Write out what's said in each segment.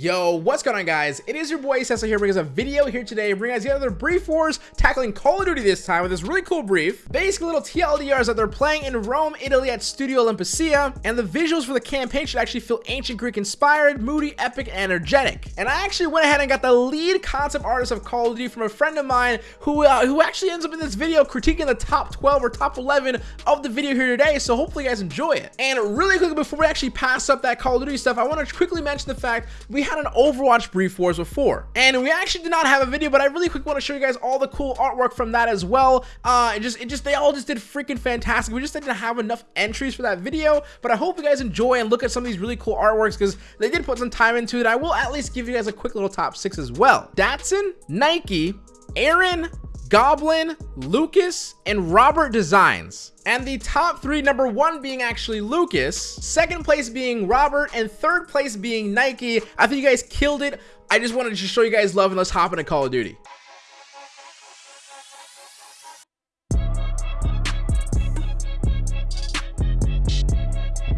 Yo, what's going on guys? It is your boy Cecil here bringing us a video here today bringing us the other brief wars tackling Call of Duty this time with this really cool brief. Basically little TLDRs that they're playing in Rome, Italy at Stadio Olimpico and the visuals for the campaign should actually feel ancient Greek inspired, moody, epic, and energetic. And I actually went ahead and got the lead concept artist of Call of Duty from a friend of mine who uh, who actually ends up in this video critiquing the top 12 or top 11 of the video here today so hopefully you guys enjoy it. And really quickly before we actually pass up that Call of Duty stuff I want to quickly mention the fact we had an Overwatch Brief Wars before. And we actually did not have a video, but I really quick want to show you guys all the cool artwork from that as well. Uh, it just, it just, they all just did freaking fantastic. We just didn't have enough entries for that video, but I hope you guys enjoy and look at some of these really cool artworks because they did put some time into it. I will at least give you guys a quick little top six as well. Datsun, Nike, Aaron, Goblin, Lucas, and Robert Designs. And the top three, number one being actually Lucas, second place being Robert, and third place being Nike. I think you guys killed it. I just wanted to show you guys love and let's hop into Call of Duty.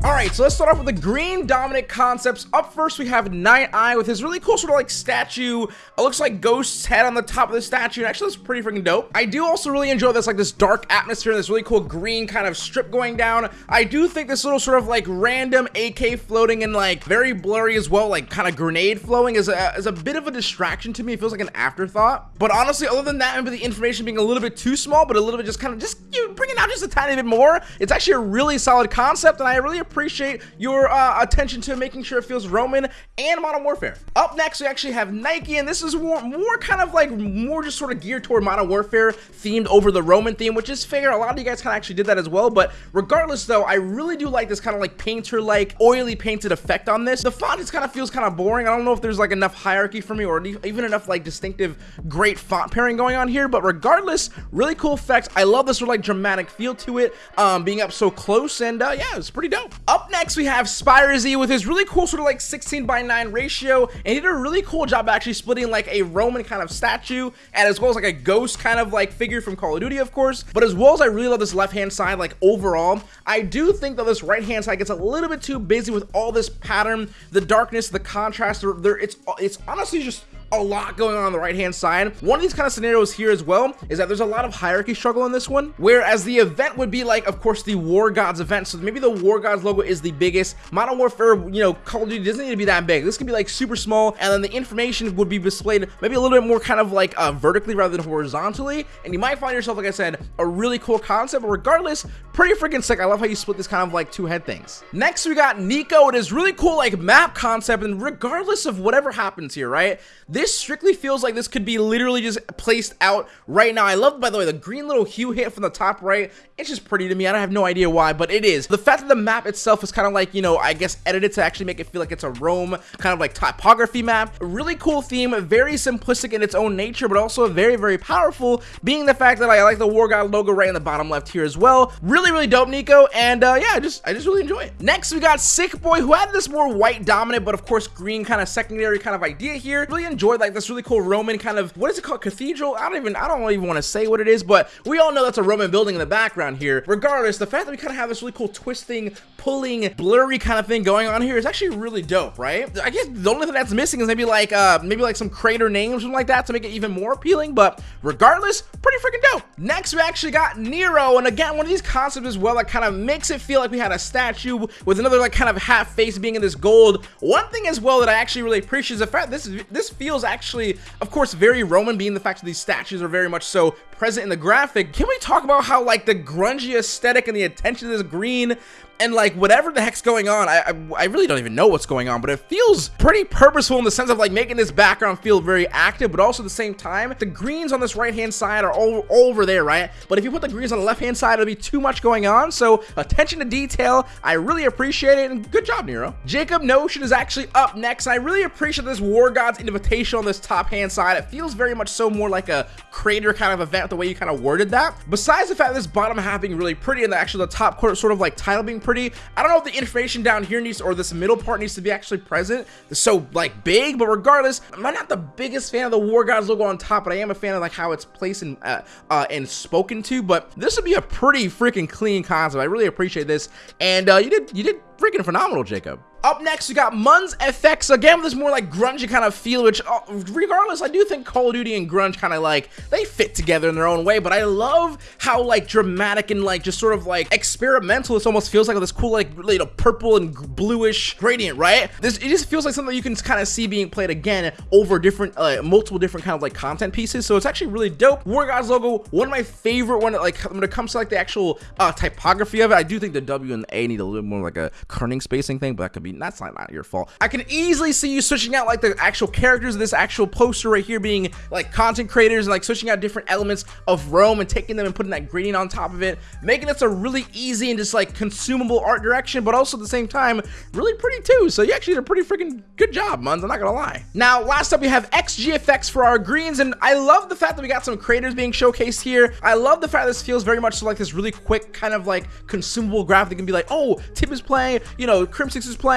All right, so let's start off with the green dominant concepts. Up first, we have Night Eye with his really cool sort of like statue. It looks like Ghost's head on the top of the statue. And actually, that's pretty freaking dope. I do also really enjoy this like this dark atmosphere, this really cool green kind of strip going down. I do think this little sort of like random AK floating and like very blurry as well, like kind of grenade flowing is a, is a bit of a distraction to me. It feels like an afterthought. But honestly, other than that, maybe the information being a little bit too small, but a little bit just kind of just you know, bring it out just a tiny bit more. It's actually a really solid concept, and I really appreciate your uh, attention to making sure it feels Roman and Modern Warfare. Up next, we actually have Nike, and this is more, more kind of like more just sort of geared toward Modern Warfare themed over the Roman theme, which is fair. A lot of you guys kind of actually did that as well, but regardless though, I really do like this kind of like painter-like oily painted effect on this. The font just kind of feels kind of boring. I don't know if there's like enough hierarchy for me or even enough like distinctive great font pairing going on here, but regardless, really cool effects. I love this sort of like dramatic feel to it, um, being up so close, and uh, yeah, it's pretty dope. Up next, we have Spyrzy with his really cool sort of like 16 by 9 ratio and he did a really cool job actually splitting like a Roman kind of statue and as well as like a ghost kind of like figure from Call of Duty of course. But as well as I really love this left hand side like overall I do think that this right hand side gets a little bit too busy with all this pattern the darkness the contrast there it's it's honestly just a lot going on on the right hand side. One of these kind of scenarios here as well is that there's a lot of hierarchy struggle in this one, whereas the event would be like, of course, the War Gods event. So maybe the War Gods logo is the biggest. Modern Warfare, you know, Call of Duty doesn't need to be that big. This could be like super small, and then the information would be displayed maybe a little bit more kind of like uh, vertically rather than horizontally. And you might find yourself, like I said, a really cool concept, but regardless, pretty freaking sick. I love how you split this kind of like two head things. Next, we got Nico. It is really cool like map concept, and regardless of whatever happens here, right? This strictly feels like this could be literally just placed out right now. I love, by the way, the green little hue hit from the top right. It's just pretty to me. I don't have no idea why, but it is. The fact that the map itself is kind of like, you know, I guess edited to actually make it feel like it's a Rome kind of like typography map. Really cool theme, very simplistic in its own nature, but also very, very powerful, being the fact that I like the War God logo right in the bottom left here as well. Really, really dope, Nico, and uh, yeah, I just, I just really enjoy it. Next, we got Sick Boy, who had this more white dominant, but of course green kind of secondary kind of idea here. Really enjoyed like this really cool Roman kind of, what is it called? Cathedral? I don't even, I don't even want to say what it is, but we all know that's a Roman building in the background here. Regardless, the fact that we kind of have this really cool twisting, pulling, blurry kind of thing going on here is actually really dope, right? I guess the only thing that's missing is maybe like, uh, maybe like some crater names or something like that to make it even more appealing, but regardless, pretty freaking dope. Next, we actually got Nero, and again, one of these concepts as well that kind of makes it feel like we had a statue with another like kind of half face being in this gold. One thing as well that I actually really appreciate is the fact this this feels actually, of course, very Roman, being the fact that these statues are very much so present in the graphic. Can we talk about how like the grungy aesthetic and the attention to this green and like whatever the heck's going on, I, I, I really don't even know what's going on, but it feels pretty purposeful in the sense of like making this background feel very active, but also at the same time, the greens on this right hand side are all, all over there, right? But if you put the greens on the left hand side, it'll be too much going on. So attention to detail, I really appreciate it, and good job, Nero. Jacob Notion is actually up next, and I really appreciate this War Gods invitation on this top hand side. It feels very much so more like a crater kind of event, the way you kind of worded that. Besides the fact this bottom half being really pretty and the actually the top quarter sort of like title being pretty, I don't know if the information down here needs or this middle part needs to be actually present. It's so like big, but regardless, I'm not the biggest fan of the War Gods logo on top, but I am a fan of like how it's placed and uh, uh, and spoken to. But this would be a pretty freaking clean concept. I really appreciate this, and uh, you did you did freaking phenomenal, Jacob. Up next, we got Mun's FX, again with this more like grungy kind of feel, which uh, regardless, I do think Call of Duty and grunge kind of like, they fit together in their own way, but I love how like dramatic and like just sort of like experimental this almost feels like with this cool like, you know, purple and bluish gradient, right? This, it just feels like something you can kind of see being played again over different, uh, multiple different kind of like content pieces, so it's actually really dope. War Gods logo, one of my favorite one, like when it comes to like the actual uh, typography of it, I do think the W and the A need a little more like a kerning spacing thing, but that could be, that's not, not your fault. I can easily see you switching out like the actual characters of this actual poster right here being like content creators and like switching out different elements of Rome and taking them and putting that gradient on top of it, making this a really easy and just like consumable art direction, but also at the same time, really pretty too. So you actually did a pretty freaking good job, Muns, I'm not gonna lie. Now, last up we have XGFX for our greens, and I love the fact that we got some creators being showcased here. I love the fact that this feels very much like this really quick kind of like consumable graphic that can be like, oh, Tip is playing, you know, Crimsix is playing,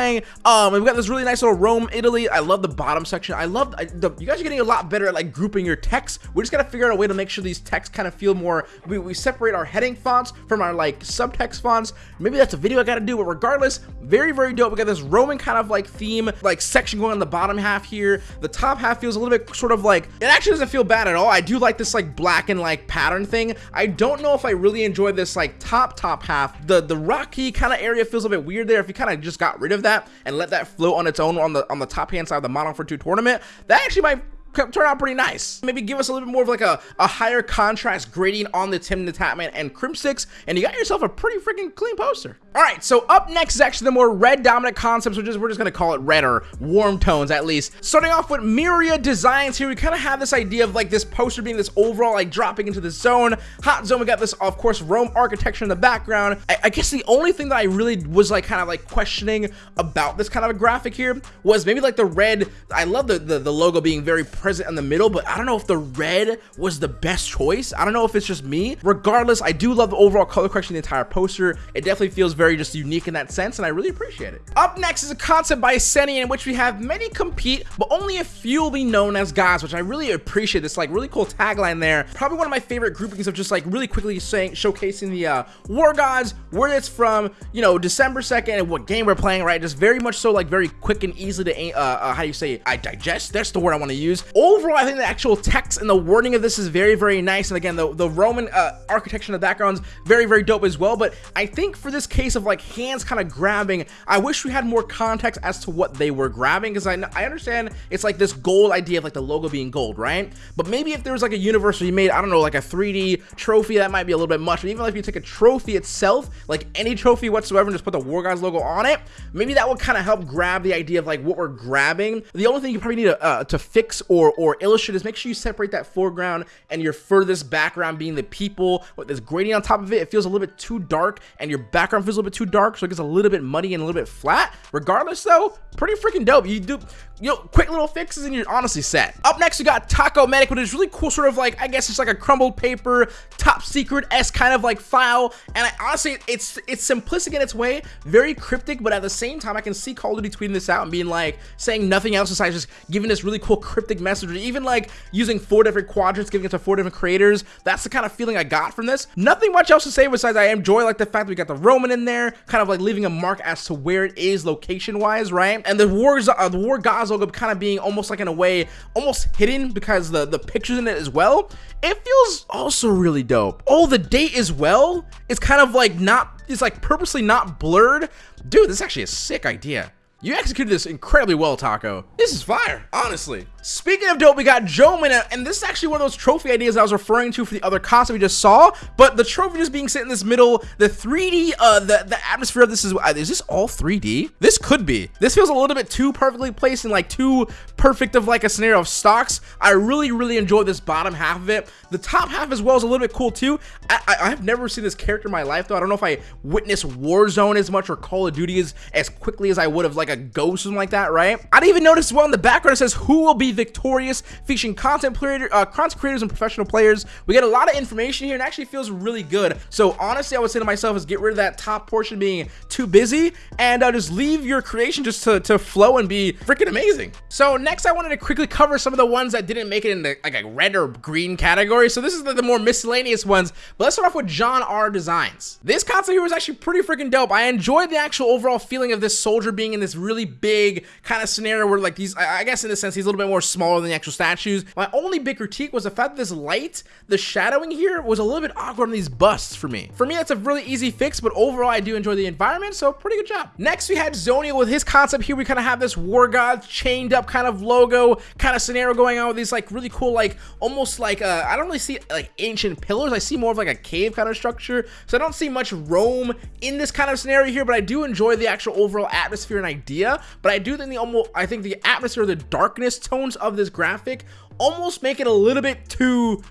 um, and we got this really nice little Rome, Italy. I love the bottom section. I love, I, the, you guys are getting a lot better at like grouping your text. We just gotta figure out a way to make sure these texts kind of feel more, we, we separate our heading fonts from our like subtext fonts. Maybe that's a video I gotta do, but regardless, very, very dope. We got this Roman kind of like theme, like section going on the bottom half here. The top half feels a little bit sort of like, it actually doesn't feel bad at all. I do like this like black and like pattern thing. I don't know if I really enjoy this like top, top half. The, the rocky kind of area feels a bit weird there. If you kind of just got rid of that and let that float on its own on the, on the top hand side of the Modern for 2 tournament, that actually might turn out pretty nice. Maybe give us a little bit more of like a, a higher contrast grading on the Tim the Tatman and Crimsix, and you got yourself a pretty freaking clean poster. All right, so up next is actually the more red dominant concepts, which is we're just gonna call it red or warm tones at least. Starting off with Myriad Designs here, we kind of have this idea of like this poster being this overall like dropping into the zone. Hot zone, we got this, of course, Rome architecture in the background. I, I guess the only thing that I really was like kind of like questioning about this kind of a graphic here was maybe like the red, I love the, the, the logo being very present in the middle, but I don't know if the red was the best choice. I don't know if it's just me. Regardless, I do love the overall color correction the entire poster. It definitely feels very just unique in that sense, and I really appreciate it. Up next is a concept by Seni in which we have many compete, but only a few will be known as gods, which I really appreciate. This like really cool tagline there. Probably one of my favorite groupings of just like really quickly saying showcasing the uh, war gods, where it's from, you know, December 2nd, and what game we're playing, right? Just very much so like very quick and easy to, uh, uh, how do you say? I digest? That's the word I want to use. Overall, I think the actual text and the wording of this is very, very nice. And again, the, the Roman uh, architecture in the background's very, very dope as well. But I think for this case of like hands kind of grabbing, I wish we had more context as to what they were grabbing. Because I, I understand it's like this gold idea of like the logo being gold, right? But maybe if there was like a universe where you made, I don't know, like a 3D trophy, that might be a little bit much. But even if you take a trophy itself, like any trophy whatsoever, and just put the War Gods logo on it, maybe that would kind of help grab the idea of like what we're grabbing. The only thing you probably need to, uh, to fix or, or illustrate is make sure you separate that foreground and your furthest background being the people with this gradient on top of it. It feels a little bit too dark and your background feels a little bit too dark, so it gets a little bit muddy and a little bit flat. Regardless though, pretty freaking dope. You do, you know, quick little fixes and you're honestly set. Up next, we got Taco Medic, which is really cool, sort of like, I guess it's like a crumbled paper, top secret S kind of like file. And I honestly, it's it's simplistic in its way, very cryptic, but at the same time, I can see Call of Duty tweeting this out and being like, saying nothing else besides just giving this really cool cryptic message, or even like using four different quadrants, giving it to four different creators. That's the kind of feeling I got from this. Nothing much else to say besides I enjoy like the fact that we got the Roman in there, kind of like leaving a mark as to where it is location-wise, right? And the wars, uh, the War logo kind of being almost like in a way, almost hidden because the, the pictures in it as well. It feels also really dope. Oh, the date as well is kind of like not, it's like purposely not blurred. Dude, this is actually a sick idea. You executed this incredibly well, Taco. This is fire, honestly. Speaking of dope, we got Joe and this is actually one of those trophy ideas I was referring to for the other concept we just saw, but the trophy just being set in this middle, the 3D, uh, the, the atmosphere of this is, uh, is this all 3D? This could be. This feels a little bit too perfectly placed and like too perfect of like a scenario of stocks. I really, really enjoyed this bottom half of it. The top half as well is a little bit cool too. I, I, I have never seen this character in my life though. I don't know if I witnessed Warzone as much or Call of Duty as, as quickly as I would have like a ghost or something like that, right? I didn't even notice well in the background it says who will be victorious, featuring content creator, uh, content creators and professional players. We get a lot of information here and actually feels really good. So honestly, I would say to myself is get rid of that top portion being too busy and uh, just leave your creation just to, to flow and be freaking amazing. So next I wanted to quickly cover some of the ones that didn't make it in the like a red or green category. So this is the, the more miscellaneous ones, but let's start off with John R. Designs. This concept here was actually pretty freaking dope. I enjoyed the actual overall feeling of this soldier being in this really big kind of scenario where like these, I guess in a sense, he's a little bit more smaller than the actual statues. My only big critique was the fact that this light, the shadowing here was a little bit awkward on these busts for me. For me, that's a really easy fix, but overall, I do enjoy the environment, so pretty good job. Next, we had Zoniel with his concept here. We kind of have this War god chained up kind of logo kind of scenario going on with these like really cool, like almost like, uh, I don't really see like ancient pillars. I see more of like a cave kind of structure. So I don't see much Rome in this kind of scenario here, but I do enjoy the actual overall atmosphere and idea. But I do think the almost, I think the atmosphere, the darkness tones of this graphic almost make it a little bit too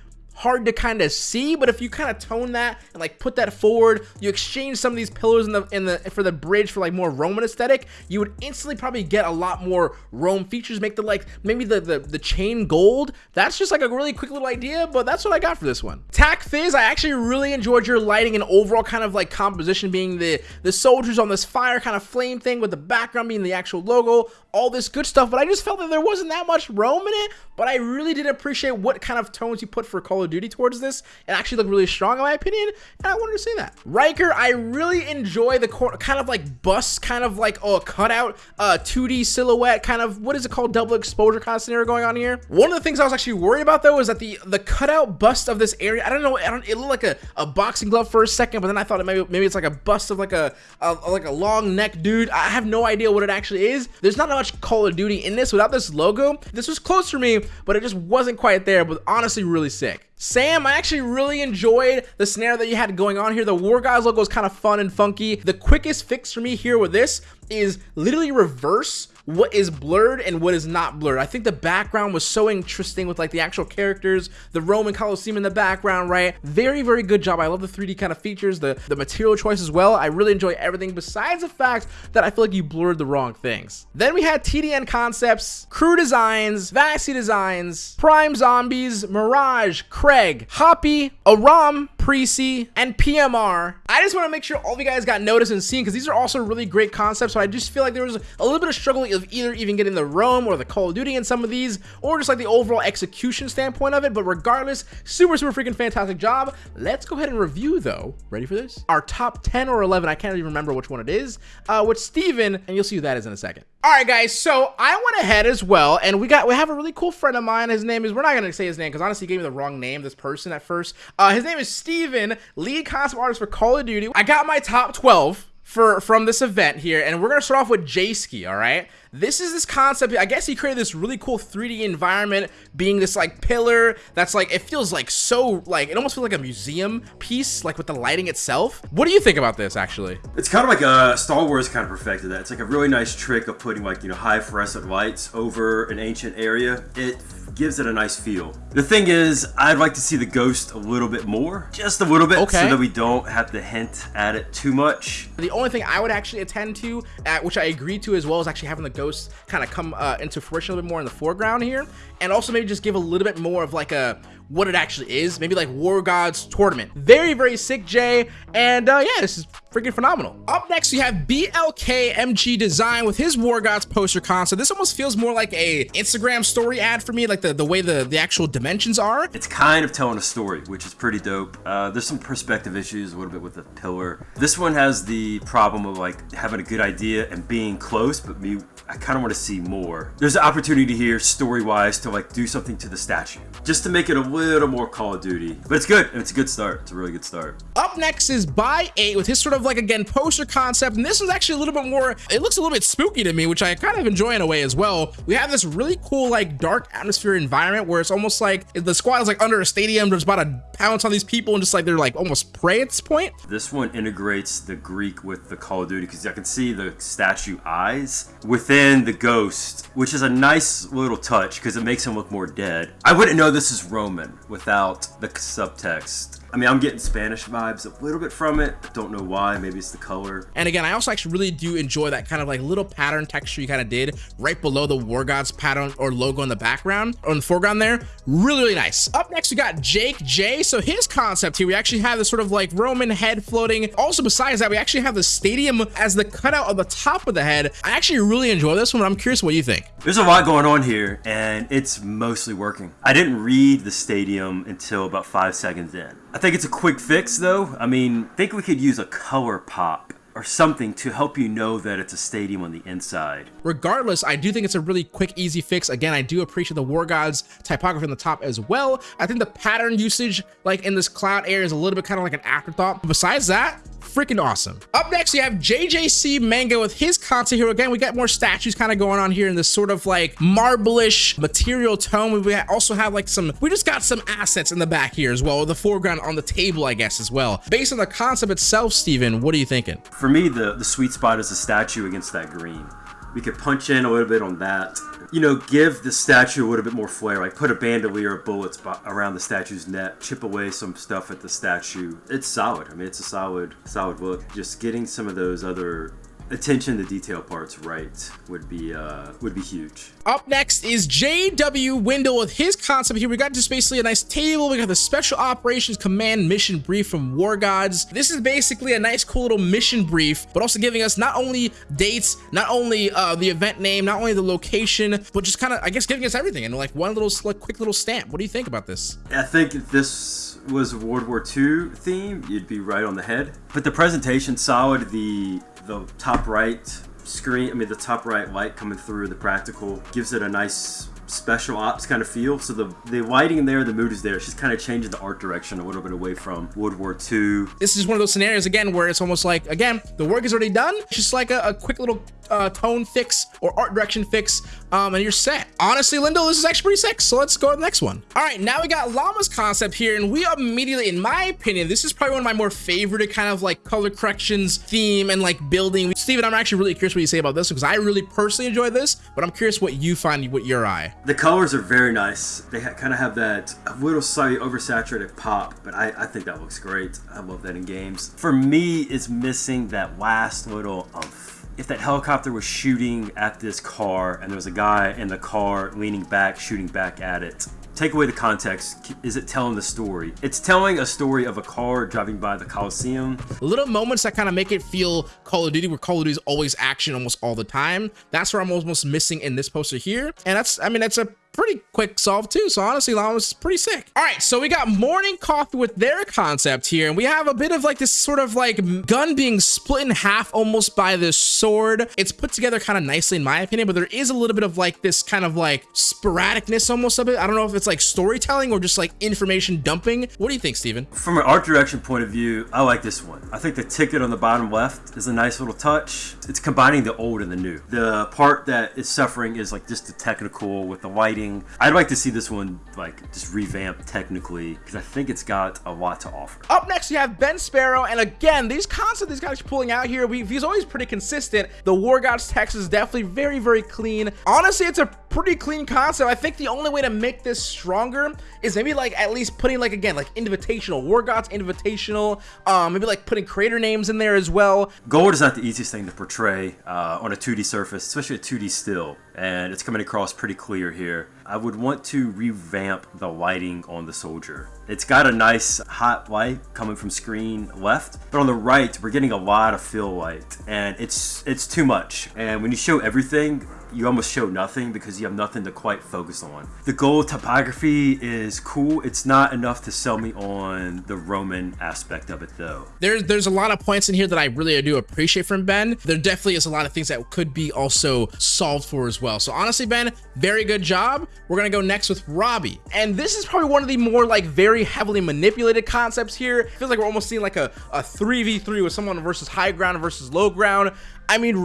hard to kind of see but if you kind of tone that and like put that forward you exchange some of these pillars in the in the for the bridge for like more roman aesthetic you would instantly probably get a lot more rome features make the like maybe the the, the chain gold. That's just like a really quick little idea but that's what i got for this one. Tac fizz i actually really enjoyed your lighting and overall kind of like composition being the the soldiers on this fire kind of flame thing with the background being the actual logo all this good stuff but i just felt that there wasn't that much rome in it but i really did appreciate what kind of tones you put for Call of Duty towards this. It actually looked really strong in my opinion, and I wanted to say that. Riker, I really enjoy the kind of like bust, kind of like oh, cutout, uh, 2D silhouette, kind of what is it called, double exposure kind of scenario going on here. One of the things I was actually worried about though is that the the cutout bust of this area, I don't know, I don't, it looked like a, a boxing glove for a second, but then I thought it maybe maybe it's like a bust of like a, a like a long neck dude. I have no idea what it actually is. There's not much Call of Duty in this without this logo. This was close for me, but it just wasn't quite there. But honestly, really sick. Sam, I actually really enjoyed the snare that you had going on here. The War Gods logo is kind of fun and funky. The quickest fix for me here with this is literally reverse what is blurred and what is not blurred. I think the background was so interesting with like the actual characters, the Roman Colosseum in the background, right? Very, very good job. I love the 3D kind of features, the, the material choice as well. I really enjoy everything besides the fact that I feel like you blurred the wrong things. Then we had TDN Concepts, Crew Designs, Vaxi Designs, Prime Zombies, Mirage, Craig, Hoppy, Aram, Precy, and PMR. I just want to make sure all of you guys got noticed and seen because these are also really great concepts. So I just feel like there was a little bit of struggle of either even getting the Rome or the Call of Duty in some of these, or just like the overall execution standpoint of it. But regardless, super, super freaking fantastic job. Let's go ahead and review though. Ready for this? Our top 10 or 11, I can't even remember which one it is, uh, with Steven, and you'll see who that is in a second. All right, guys, so I went ahead as well, and we got we have a really cool friend of mine. His name is, we're not to say his name, because honestly, he gave me the wrong name, this person at first. Uh, his name is Steven, lead concept artist for Call of Duty. I got my top 12 for from this event here, and we're to start off with J-Ski, all right? This is this concept. I guess he created this really cool 3D environment being this like pillar that's like, it feels like so like, it almost feels like a museum piece, like with the lighting itself. What do you think about this actually? It's kind of like a Star Wars kind of perfected that. It's like a really nice trick of putting like, you know, high fluorescent lights over an ancient area. It gives it a nice feel. The thing is, I'd like to see the ghost a little bit more, just a little bit, okay. so that we don't have to hint at it too much. The only thing I would actually attend to, at, which I agree to as well, is actually having the ghost kind of come uh, into fruition a little bit more in the foreground here, and also maybe just give a little bit more of like a what it actually is. Maybe like War Gods Tournament. Very, very sick, Jay. And uh, yeah, this is freaking phenomenal. Up next, we have BLK MG Design with his War Gods poster concept. This almost feels more like a Instagram story ad for me, like the, the way the, the actual dimensions are. It's kind of telling a story, which is pretty dope. Uh, there's some perspective issues a little bit with the pillar. This one has the problem of like having a good idea and being close, but me, I kind of want to see more. There's an opportunity here, story-wise, to like do something to the statue, just to make it a little more Call of Duty. But it's good. It's a good start. It's a really good start. Up next is By 8 with his sort of like, again, poster concept. And this is actually a little bit more, it looks a little bit spooky to me, which I kind of enjoy in a way as well. We have this really cool, like, dark atmosphere environment where it's almost like the squad is like under a stadium, just about to pounce on these people and just like they're like almost prey at this point. This one integrates the Greek with the Call of Duty because I can see the statue eyes within the ghost, which is a nice little touch because it makes him look more dead. I wouldn't know this is Roman without the subtext. I mean, I'm getting Spanish vibes a little bit from it. Don't know why. Maybe it's the color. And again, I also actually really do enjoy that kind of like little pattern texture you kind of did right below the War Gods pattern or logo in the background or in the foreground there. Really, really nice. Up next, we got Jake J. So his concept here, we actually have this sort of like Roman head floating. Also, besides that, we actually have the stadium as the cutout on the top of the head. I actually really enjoy this one. I'm curious what you think. There's a lot going on here, and it's mostly working. I didn't read the stadium until about five seconds in. I think it's a quick fix though. I mean, I think we could use a color pop or something to help you know that it's a stadium on the inside. Regardless, I do think it's a really quick, easy fix. Again, I do appreciate the War Gods typography on the top as well. I think the pattern usage, like in this cloud area, is a little bit kind of like an afterthought. But besides that, freaking awesome. Up next, you have JJC Manga with his concept here. Again, we got more statues kind of going on here in this sort of like marblish material tone. We also have like some, we just got some assets in the back here as well, the foreground on the table, I guess, as well. Based on the concept itself, Steven, what are you thinking? For me, the, the sweet spot is the statue against that green. We could punch in a little bit on that you know, give the statue a little bit more flair. Like put a bandolier of bullets around the statue's neck, chip away some stuff at the statue. It's solid. I mean, it's a solid, solid look. Just getting some of those other attention to detail parts right would be uh, would be huge. Up next is JW Wendell with his concept here. We got just basically a nice table. We got the Special Operations Command mission brief from War Gods. This is basically a nice, cool little mission brief, but also giving us not only dates, not only uh, the event name, not only the location, but just kind of, I guess, giving us everything in like one little, like, quick little stamp. What do you think about this? I think if this was World War II theme, you'd be right on the head. But the presentation solid. The the top right screen, I mean the top right light coming through the practical gives it a nice special ops kind of feel. So the, the lighting in there, the mood is there. It's just kind of changing the art direction a little bit away from World War II. This is one of those scenarios, again, where it's almost like, again, the work is already done. It's just like a, a quick little uh, tone fix or art direction fix, um, and you're set. Honestly, Lindo, this is actually pretty sick, so let's go to the next one. All right, now we got Llama's concept here, and we immediately, in my opinion, this is probably one of my more favorite kind of like color corrections theme and like building. Steven, I'm actually really curious what you say about this because I really personally enjoy this, but I'm curious what you find with your eye. The colors are very nice. They kind of have that little slightly oversaturated pop, but I, I think that looks great. I love that in games. For me, it's missing that last little umph if that helicopter was shooting at this car and there was a guy in the car leaning back, shooting back at it, take away the context. Is it telling the story? It's telling a story of a car driving by the Coliseum. Little moments that kind of make it feel Call of Duty, where Call of Duty is always action almost all the time. That's where I'm almost missing in this poster here. And that's, I mean, that's a pretty quick solve too. So honestly, that was pretty sick. All right, so we got morning coffee with their concept here, and we have a bit of like this sort of like gun being split in half almost by this sword. It's put together kind of nicely in my opinion, but there is a little bit of like this kind of like sporadicness almost of it. I don't know if it's like storytelling or just like information dumping. What do you think, Steven? From an art direction point of view, I like this one. I think the ticket on the bottom left is a nice little touch. It's combining the old and the new. The part that is suffering is like just the technical with the lighting I'd like to see this one like just revamped technically because I think it's got a lot to offer. Up next, you have Ben Sparrow, and again, these concepts these guys are pulling out here, we, he's always pretty consistent. The War Gods text is definitely very, very clean. Honestly, it's a pretty clean concept. I think the only way to make this stronger is maybe like at least putting like again like invitational War Gods invitational. Um, maybe like putting creator names in there as well. Gold is not the easiest thing to portray uh, on a 2D surface, especially a 2D still, and it's coming across pretty clear here. I would want to revamp the lighting on the soldier. It's got a nice hot light coming from screen left, but on the right, we're getting a lot of fill light, and it's it's too much. And when you show everything, you almost show nothing because you have nothing to quite focus on. The gold topography is cool. It's not enough to sell me on the Roman aspect of it though. There's there's a lot of points in here that I really do appreciate from Ben. There definitely is a lot of things that could be also solved for as well. So honestly, Ben, very good job. We're gonna go next with Robbie. And this is probably one of the more like very heavily manipulated concepts here. Feels like we're almost seeing like a, a 3v3 with someone versus high ground versus low ground. I mean,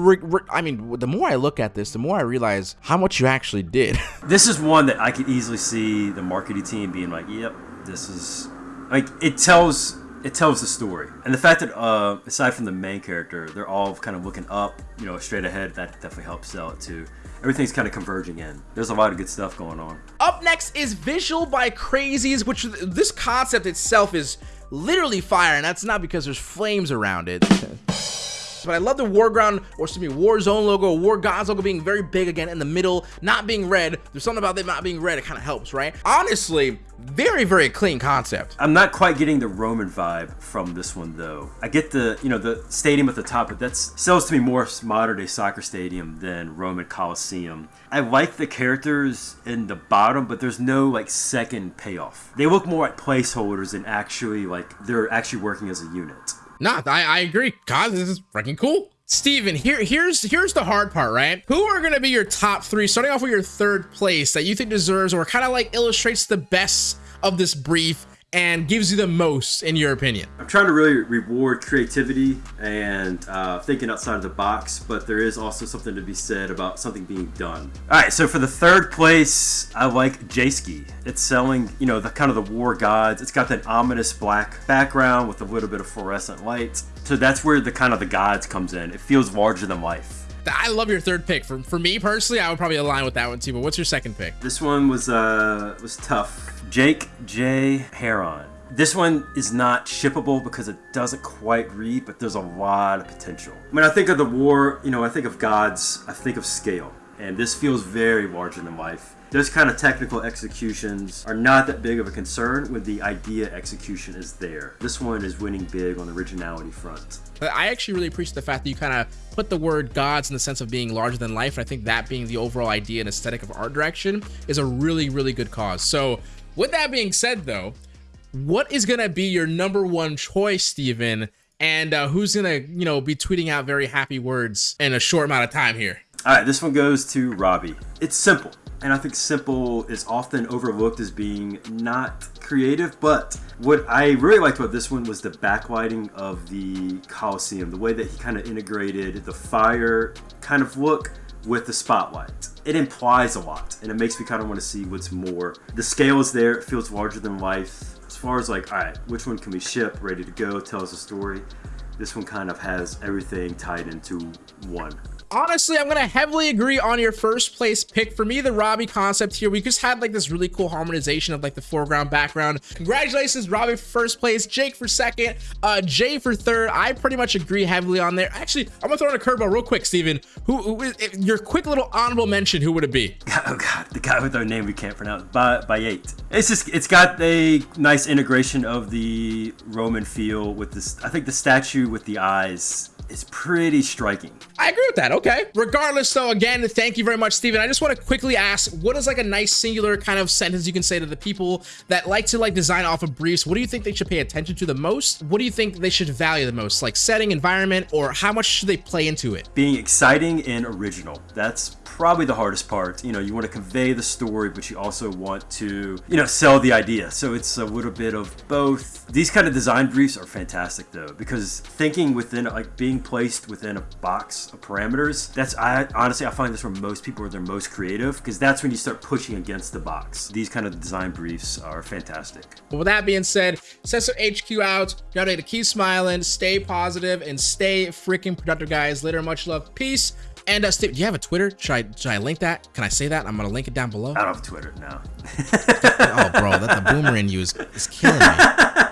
I mean, the more I look at this, the more I realize how much you actually did. this is one that I could easily see the marketing team being like, "Yep, this is like it tells it tells the story." And the fact that uh, aside from the main character, they're all kind of looking up, you know, straight ahead. That definitely helps sell it too. Everything's kind of converging in. There's a lot of good stuff going on. Up next is Visual by Crazies, which this concept itself is literally fire, and that's not because there's flames around it. But I love the War Ground, or excuse me, War Zone logo, War Gods logo being very big again in the middle, not being red. There's something about them not being red, it kind of helps, right? Honestly, very, very clean concept. I'm not quite getting the Roman vibe from this one though. I get the, you know, the stadium at the top, but that sells to me more modern day soccer stadium than Roman Coliseum. I like the characters in the bottom, but there's no like second payoff. They look more like placeholders than actually like they're actually working as a unit Nah, I, I agree. God, this is freaking cool. Steven, here, here's here's the hard part, right? Who are gonna be your top three, starting off with your third place that you think deserves or kind of like illustrates the best of this brief and gives you the most in your opinion? I'm trying to really reward creativity and uh, thinking outside of the box, but there is also something to be said about something being done. All right, so for the third place, I like Jayski. It's selling, you know, the kind of the war gods. It's got that ominous black background with a little bit of fluorescent light. So that's where the kind of the gods comes in. It feels larger than life. I love your third pick. For, for me personally, I would probably align with that one too. But what's your second pick? This one was uh was tough. Jake J. Heron. This one is not shippable because it doesn't quite read, but there's a lot of potential. When I think of the war, you know, I think of gods, I think of scale. And this feels very larger than life. Those kind of technical executions are not that big of a concern when the idea execution is there. This one is winning big on the originality front. I actually really appreciate the fact that you kind of put the word gods in the sense of being larger than life. And I think that being the overall idea and aesthetic of art direction is a really, really good cause. So with that being said, though, what is going to be your number one choice, Steven? And uh, who's going to, you know, be tweeting out very happy words in a short amount of time here? All right, this one goes to Robbie. It's simple. And I think simple is often overlooked as being not creative, but what I really liked about this one was the backlighting of the Coliseum, the way that he kind of integrated the fire kind of look with the spotlight. It implies a lot, and it makes me kind of want to see what's more. The scale is there, it feels larger than life. As far as like, all right, which one can we ship, ready to go, tells a story, this one kind of has everything tied into one honestly, I'm gonna heavily agree on your first place pick. For me, the Robbie concept here, we just had like this really cool harmonization of like the foreground, background. Congratulations, Robbie for first place, Jake for second, uh, Jay for third. I pretty much agree heavily on there. Actually, I'm gonna throw in a curveball real quick, Steven. Who, your quick little honorable mention? Who would it be? Oh God, the guy with our name we can't pronounce. By by eight. It's just it's got a nice integration of the Roman feel with this. I think the statue with the eyes is pretty striking. I agree with that. Okay. Regardless, though, again, thank you very much, Steven. I just want to quickly ask, what is like a nice singular kind of sentence you can say to the people that like to like design off of briefs? What do you think they should pay attention to the most? What do you think they should value the most? Like setting, environment, or how much should they play into it? Being exciting and original. That's probably the hardest part. You know, you want to convey the story, but you also want to, you know, sell the idea. So it's a little bit of both. These kind of design briefs are fantastic though, because thinking within, like being placed within a box of parameters, that's, I honestly, I find this where most people are their most creative, because that's when you start pushing against the box. These kind of design briefs are fantastic. But with that being said, Cesar HQ out. Y'all need to keep smiling, stay positive, and stay freaking productive, guys. Later, much love. Peace. And uh, Steve, do you have a Twitter? Should I should I link that? Can I say that? I'm gonna link it down below. I don't have Twitter now. oh, bro, that the boomer in you is, is killing me.